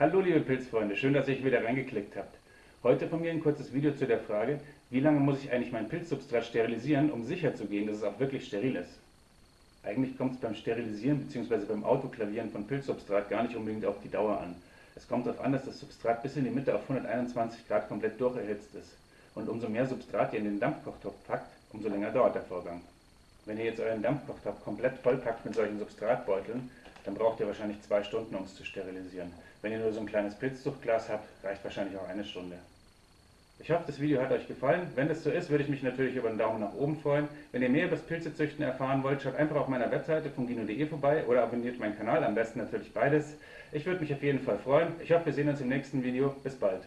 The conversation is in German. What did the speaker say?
Hallo liebe Pilzfreunde, schön, dass ihr euch wieder reingeklickt habt. Heute von mir ein kurzes Video zu der Frage, wie lange muss ich eigentlich mein Pilzsubstrat sterilisieren, um sicher zu gehen, dass es auch wirklich steril ist. Eigentlich kommt es beim Sterilisieren bzw. beim Autoklavieren von Pilzsubstrat gar nicht unbedingt auf die Dauer an. Es kommt darauf an, dass das Substrat bis in die Mitte auf 121 Grad komplett durcherhitzt ist. Und umso mehr Substrat ihr in den Dampfkochtopf packt, umso länger dauert der Vorgang. Wenn ihr jetzt euren Dampfkochtopf komplett vollpackt mit solchen Substratbeuteln, dann braucht ihr wahrscheinlich zwei Stunden, um es zu sterilisieren. Wenn ihr nur so ein kleines Pilzzuchtglas habt, reicht wahrscheinlich auch eine Stunde. Ich hoffe, das Video hat euch gefallen. Wenn das so ist, würde ich mich natürlich über einen Daumen nach oben freuen. Wenn ihr mehr über das Pilzezüchten erfahren wollt, schaut einfach auf meiner Webseite fungino.de vorbei oder abonniert meinen Kanal, am besten natürlich beides. Ich würde mich auf jeden Fall freuen. Ich hoffe, wir sehen uns im nächsten Video. Bis bald.